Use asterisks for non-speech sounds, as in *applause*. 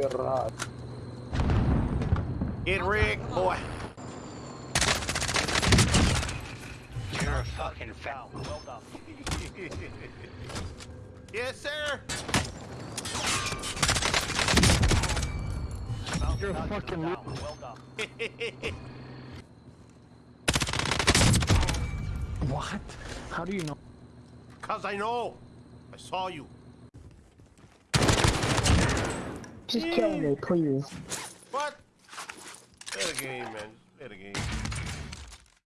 Get right. Get Rick, boy. You're a fucking foul. Well done. *laughs* yes, sir. You're a fucking down. Well done. What? How do you know? Cause I know. I saw you. Just kill me, please. What? Play the game, man. Play the game.